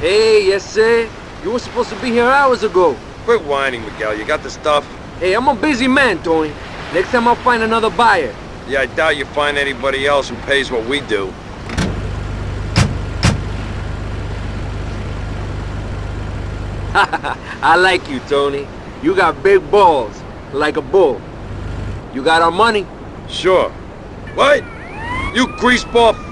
Hey, yes, sir. You were supposed to be here hours ago. Quit whining, Miguel. You got the stuff? Hey, I'm a busy man, Tony. Next time I'll find another buyer. Yeah, I doubt you find anybody else who pays what we do. I like you, Tony. You got big balls, like a bull. You got our money? Sure. What? You greaseball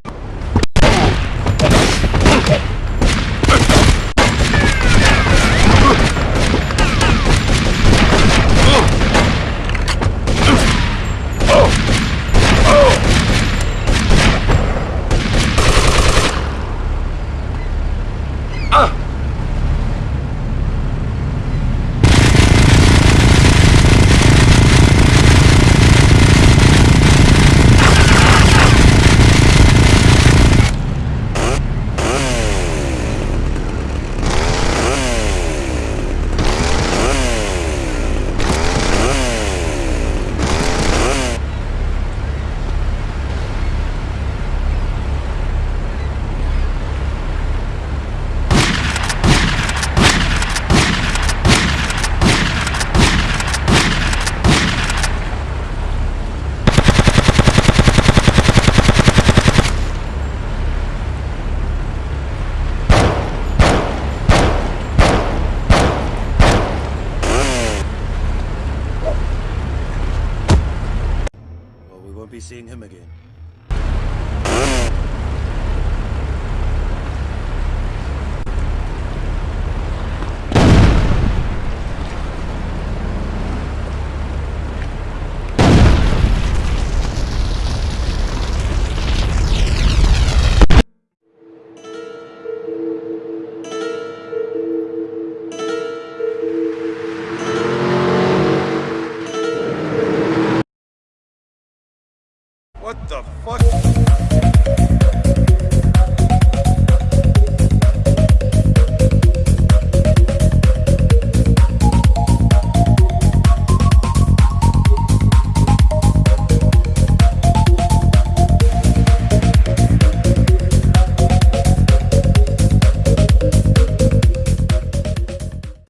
be seeing him again. What the fuck?